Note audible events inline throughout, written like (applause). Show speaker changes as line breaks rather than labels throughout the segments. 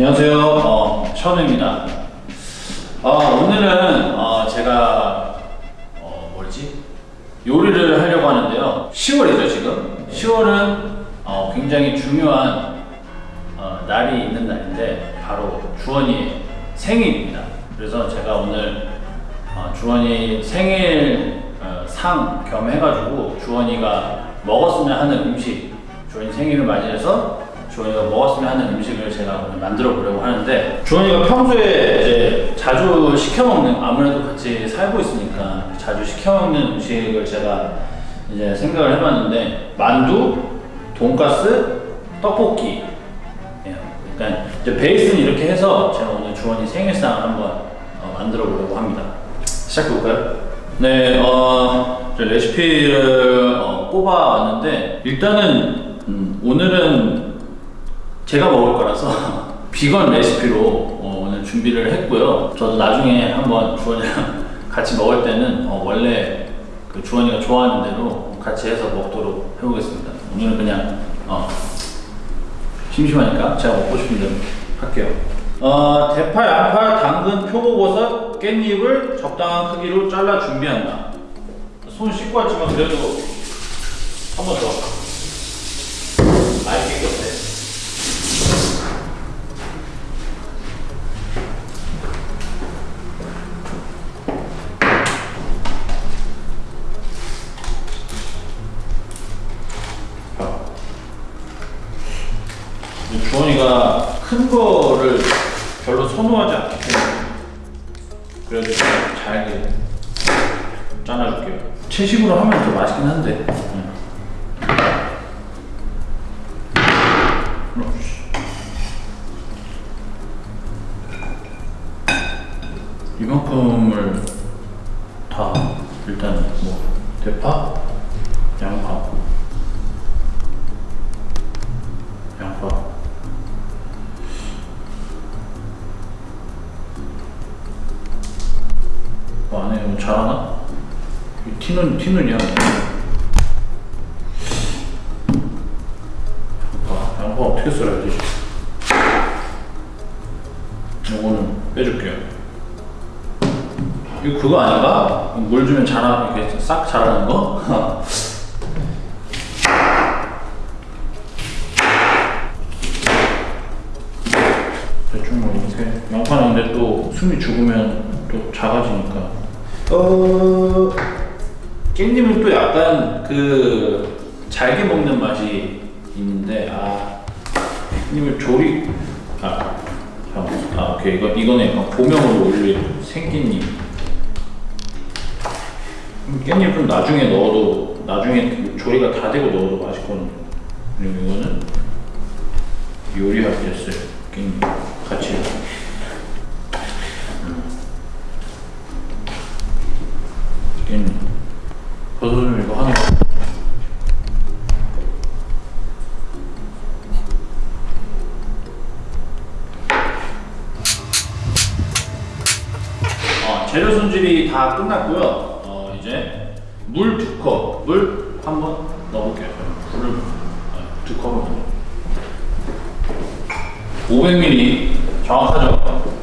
안녕하세요. 어, 션우입니다. 어, 오늘은 어, 제가 어, 뭐지 요리를 하려고 하는데요. 10월이죠 지금. 10월은 어, 굉장히 중요한 어, 날이 있는 날인데 바로 주원이의 생일입니다. 그래서 제가 오늘 어, 주원이 생일 어, 상겸 해가지고 주원이가 먹었으면 하는 음식, 주원이 생일을 맞이해서 주원이가 먹었으면 하는 음식을 제가 오늘 만들어 보려고 하는데 주원이가 평소에 이제 자주 시켜 먹는 아무래도 같이 살고 있으니까 자주 시켜 먹는 음식을 제가 이제 생각을 해봤는데 만두, 돈가스, 떡볶이 예, 그러니까 이제 베이스는 이렇게 해서 제가 오늘 주원이 생일상을 한번 어, 만들어 보려고 합니다. 시작해 볼까요? 네, 어, 저 레시피를 어, 뽑아왔는데 일단은 음, 오늘은 제가 먹을 거라서 (laughs) 비건 레시피로 어, 오늘 준비를 했고요. 저도 나중에 한번 주원이랑 (laughs) 같이 먹을 때는 어, 원래 그 주원이가 좋아하는 대로 같이 해서 먹도록 해보겠습니다. 오늘은 그냥 어, 심심하니까 제가 먹고 싶은 대로 할게요. 어, 대파, 양파, 당근, 표고버섯, 깻잎을 적당한 크기로 잘라 준비한다. 손 씻고 왔지만 그래도 한 번 더. 아이 깨끗해. 자. 근데 주원이가 큰 거를 선호하지 않기 때문에 그래도 좀 잘게 잘라줄게요. 채식으로 하면 더 맛있긴 한데. 응. 그렇지. 이만큼을 다 일단 뭐 대파, 이 티눈 티눈이야. 양파, 어떻게 썰어야 되지? 요거는 빼줄게요. 이거 그거 아닌가? 물 주면 자라 이렇게 싹 자라는 거? (laughs) 대충 뭐 이렇게 양파는 근데 또 숨이 죽으면 또 작아지니까 어 약간 그 잘게 먹는 맛이 있는데 아 깻잎을 조리 아, 잠깐만. 아 오케이. 이거 이거는 약간 고명으로 올릴 생깻잎. 음, 깻잎 좀 나중에 넣어도 나중에 조리가 다 되고 넣어도 맛있거든요. 그리고 이거는 요리할 때 쓸 깻잎. 같이 끝났고요. 어, 이제 물 두 컵, 물 한번 넣어볼게요. 물을 어, 두 컵을 넣어. 500ml 정확하죠?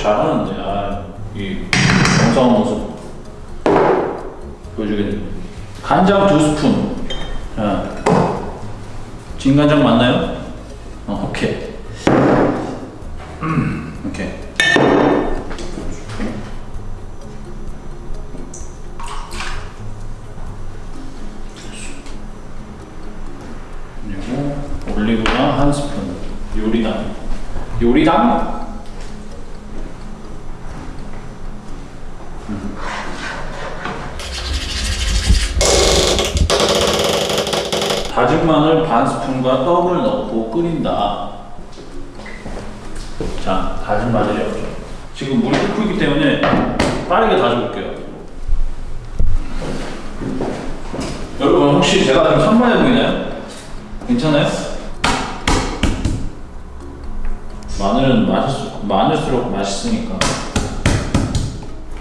잘하는데 아, 이 정성한 모습 보여주겠네 간장 두 스푼. 자, 진간장 맞나요? 어, 오케이. 음, 오케이. 그리고 올리고당 한 스푼. 요리당. 요리당? 반 스푼과 떡을 넣고 끓인다. 자, 다진 마늘이었죠. 지금 물이 끓고 있기 때문에 빠르게 다져볼게요. 여러분 혹시 제가 좀 산만해 보이나요? 괜찮아요? 마늘은 맛있, 많을수록 맛있으니까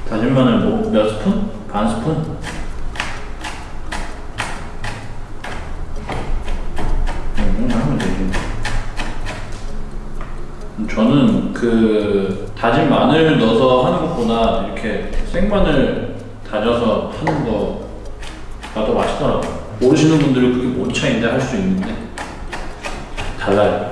다진 마늘 뭐 몇 스푼? 반 스푼? 저는 그 다진 마늘 넣어서 하는 것보다 이렇게 생마늘 다져서 하는 거가 더 맛있더라고요. 모르시는 분들은 그게 뭔 차이인데 할 수 있는데 달라요.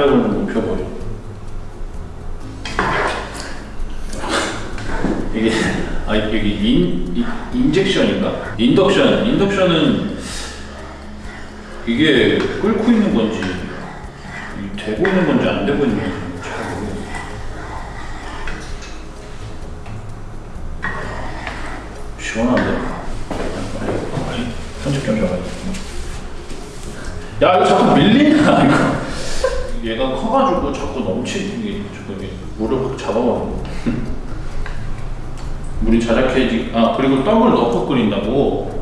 좀 높여버려. 이게 아 여기 인, 인 인젝션인가? 인덕션. 인덕션은 이게 끓고 있는 건지 이 되고 있는 건지 안 되고 있는 건지. 시원한데? 빨리, 빨리 좀 잡아야겠다. 야 이거 자꾸 밀리냐 이거. 넘치게 자꾸 이게 물을 확 잡아먹는 물이 자작해지 아 그리고 떡을 넣고 끓인다고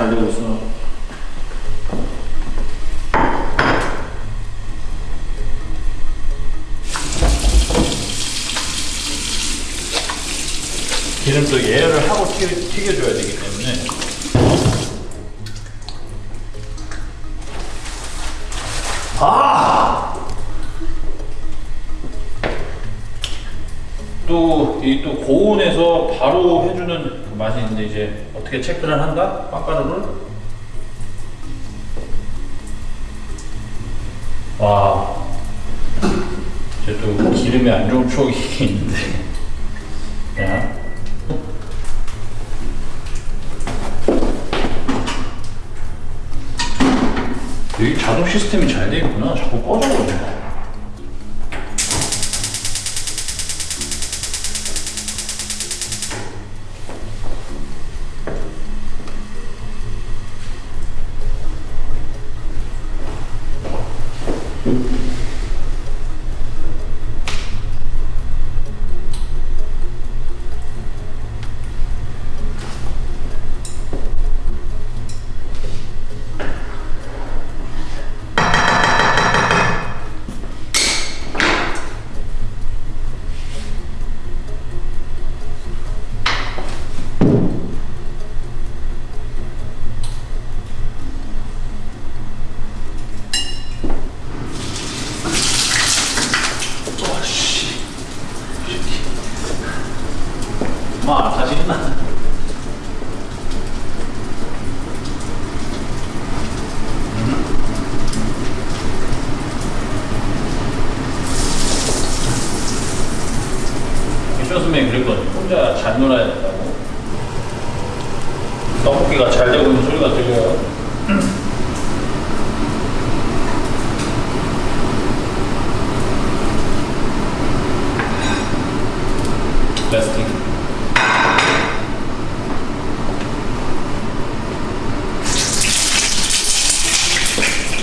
잘 되고 있어. 기름도 예열을 하고 튀겨, 튀겨 줘야 되기 때문에. 아! 또, 이 또 고온에서 바로 해주는 그 맛이 있는데 이제 어떻게 체크를 한다? 빵가루를? 와. 또 기름에 안 좋은 추억이 (laughs) 있는데. 자. 여기 자동 시스템이 잘돼 있구나. 자꾸 꺼져버려. 쇼스맨 그랬거든. 혼자 잘 놀아야 된다고. 떡볶이가 잘 되고 있는 소리가 들려요. (clears throat) 레스팅.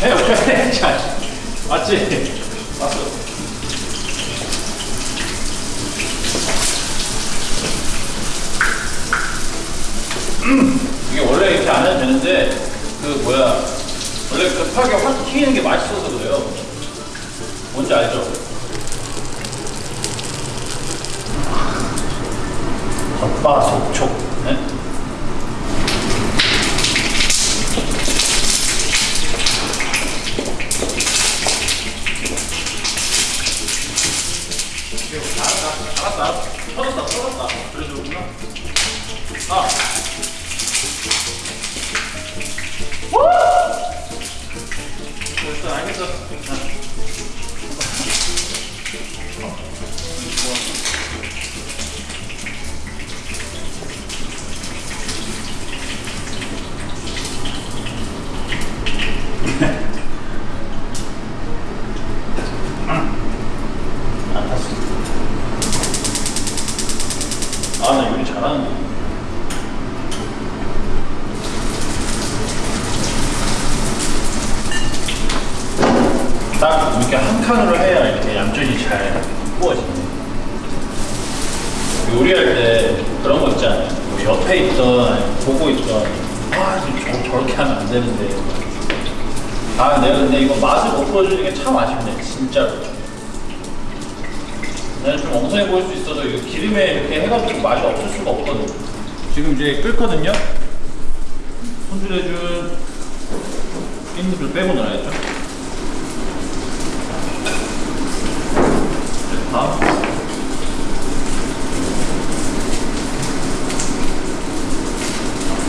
그래 (laughs) (laughs) 자 맞지? 맞어 음, 이게 원래 이렇게 안 해도 되는데 그 뭐야 원래 급하게 확 튀기는 게 맛있어서 그래요 뭔지 알죠? 겉바 속촉 네? 알았다, 알았다. 터졌다, 터졌다. 그래서 그렇구나. 아. 됐어, 알겠어. 안 탔어. 아, 나 요리 잘하는데. 딱 이렇게 한 칸으로 해야 이렇게 얌전히 잘 구워지네. 요리할 때 그런 거 있잖아요. 뭐 옆에 있던, 아니면 보고 있던, 아, 저, 저렇게 하면 안 되는데. 아, 내가 근데 이거 맛을 못 보여주는 게 참 아쉽네, 진짜로. 나는 좀 엉성해 보일 수 있어서 이거 기름에 이렇게 해가지고 맛이 없을 수가 없거든. 지금 이제 끓거든요. 손질해준 깻잎을 빼고 넣어야죠. 밥.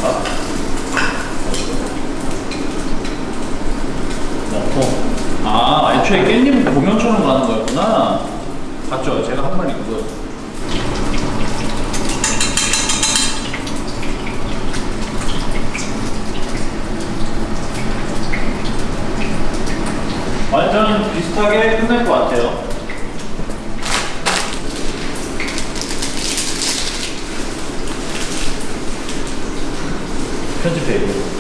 밥. 넣고. 아, 애초에 깻잎은 고명처럼 가는 거였구나. 봤죠? 제가 한 마리 그거. 완전 비슷하게 끝날 것 같아요. 편집해 이거.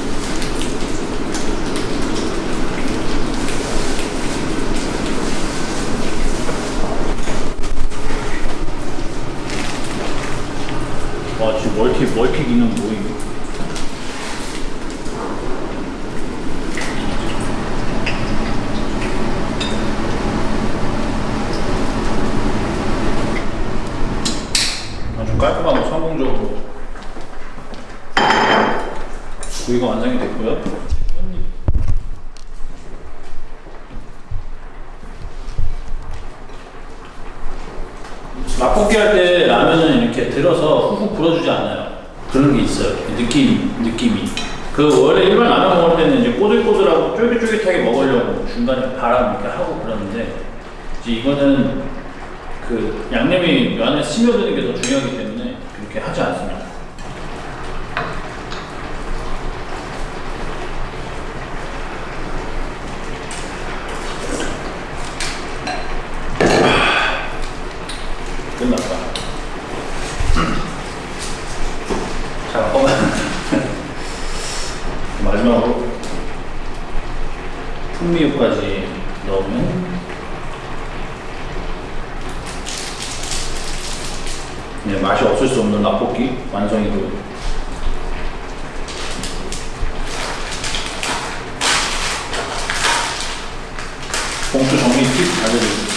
와 지금 멀티 멀티 기능 뭐임? 아주 깔끔하고 성공적으로 구이가 완성이 됐고요. 맛볶이 할 때 라면은 이렇게 들어서 훅훅 불어주지 않아요. 그런 게 있어요. 느낌, 느낌이. 그 원래 일반 라면 먹을 때는 이제 꼬들꼬들하고 쫄깃쫄깃하게 먹으려고 중간에 바람 이렇게 하고 그러는데 이제 이거는 그 양념이 안에 스며드는 게 더 중요하기 때문에 하지 않습니다. 자, 잠깐만. 마지막으로 풍미유까지 넣으면 네, 맛이 없을 수 없는 라볶이 완성이고요. 봉투 정리 팁 알려드립니다.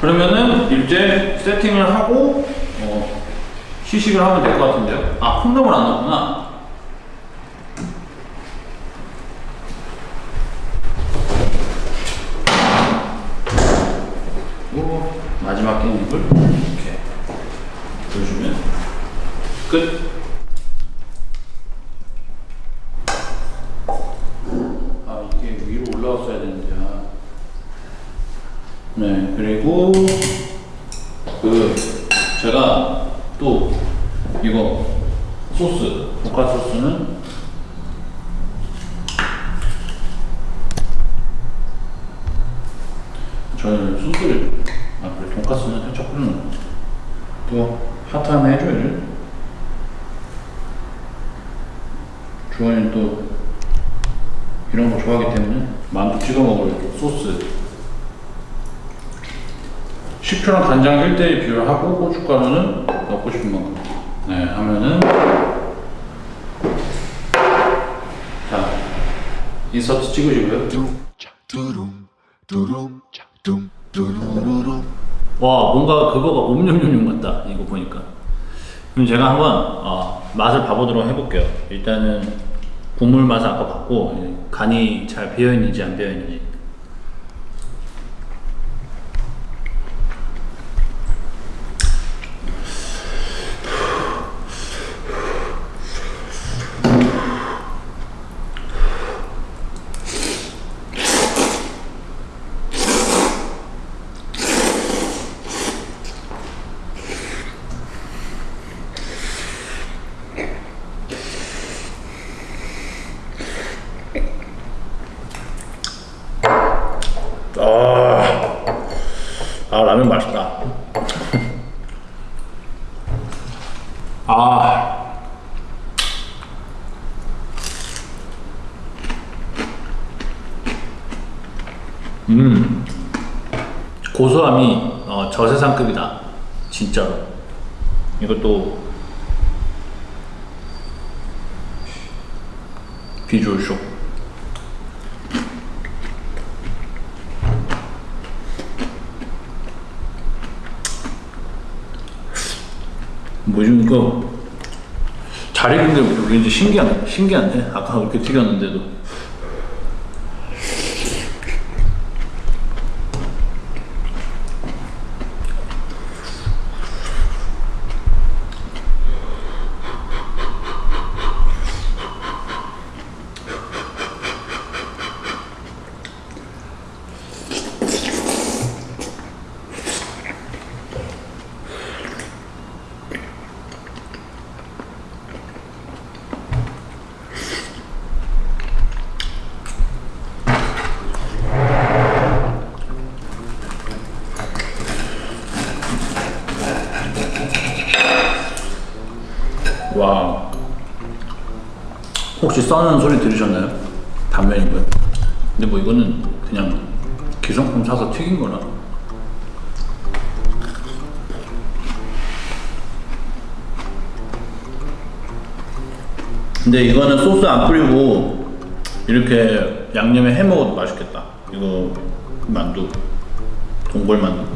그러면은 이제 세팅을 하고 어, 시식을 하면 될 것 같은데요. 아 콩나물 안 넣었구나. 소스, 볶아 소스는 저는 소스를 아 그래 돈까스는 살짝 뿌리는 또 핫한 해줘야지 주원이는 또 이런 거 좋아하기 때문에 만두 찍어 먹을 소스. 식초랑 간장 1대1 비율하고 고춧가루는 넣고 싶은 만큼. 네 하면은 자 인서트 찍으시고요. 와 뭔가 그거가 옴뇸뇸뇸 같다 이거 보니까. 그럼 제가 한번 어, 맛을 봐보도록 해볼게요. 일단은 국물 맛을 아까 봤고 간이 잘 배어있는지 안 배어있는지 아, 아 라면 맛있다. 아, 음, 고소함이 어, 저세상급이다. 진짜로. 이것도 비주얼 쇼. 뭐지 이거 잘 익은 게 왠지 신기한 신기한데? 아까 그렇게 튀겼는데도 와 써는 소리 들으셨나요? 단면이고요. 근데 뭐 이거는 그냥 기성품 사서 튀긴 거라. 근데 이거는 소스 안 뿌리고 이렇게 양념에 해 먹어도 맛있겠다. 이거 만두, 동골 만두.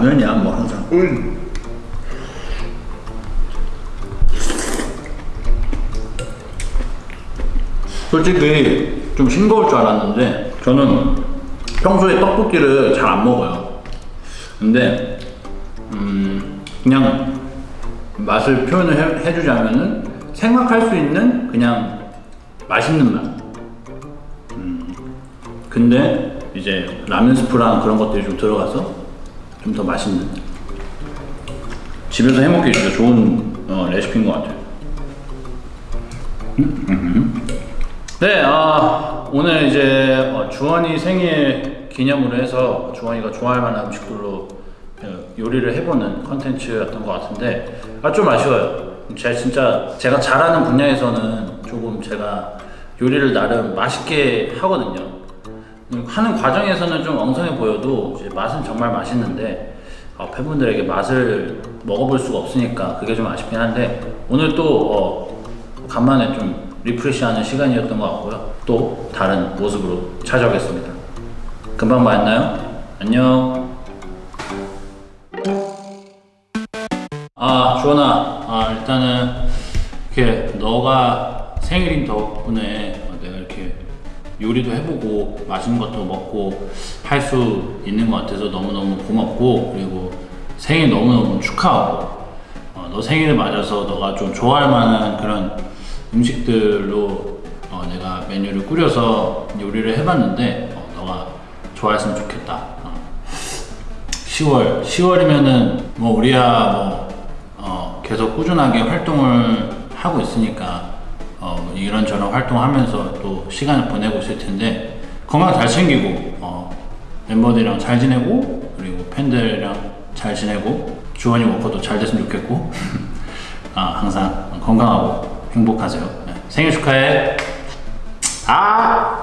라면이야 뭐 항상. 솔직히 좀 싱거울 줄 알았는데 저는 평소에 떡볶이를 잘 안 먹어요. 근데 음 그냥 맛을 표현을 해, 해주자면은 생각할 수 있는 그냥 맛있는 맛. 근데 이제 라면 스프랑 그런 것들이 좀 들어가서 좀 더 맛있는. 집에서 해먹기 진짜 좋은 어, 레시피인 것 같아요. 음, 음. 네 아, 오늘 이제 어, 주원이 생일 기념으로 해서 주원이가 좋아할 만한 음식들로 어, 요리를 해보는 컨텐츠였던 것 같은데 아, 좀 아쉬워요. 제가 진짜 제가 잘하는 분야에서는 조금 제가 요리를 나름 맛있게 하거든요. 음, 하는 과정에서는 좀 엉성해 보여도 맛은 정말 맛있는데 어, 팬분들에게 맛을 먹어볼 수가 없으니까 그게 좀 아쉽긴 한데 오늘 또 어, 간만에 좀 리프레시하는 시간이었던 것 같고요. 또 다른 모습으로 찾아오겠습니다. 금방 만나요. 안녕. 아 주원아. 아 일단은 이렇게 너가 생일인 덕분에 요리도 해보고 맛있는 것도 먹고 할 수 있는 것 같아서 너무너무 고맙고 그리고 생일 너무너무 축하하고 어, 너 생일을 맞아서 너가 좀 좋아할 만한 그런 음식들로 어, 내가 메뉴를 꾸려서 요리를 해봤는데 어, 너가 좋아했으면 좋겠다 어. 10월 10월이면은 뭐 우리야 뭐 어, 계속 꾸준하게 활동을 하고 있으니까 어, 뭐 이런저런 활동하면서 또 시간을 보내고 있을 텐데 건강 잘 챙기고 어, 멤버들이랑 잘 지내고 그리고 팬들이랑 잘 지내고 주원이 워커도 잘 됐으면 좋겠고 (laughs) 아, 항상 건강하고 행복하세요 네. 생일 축하해 아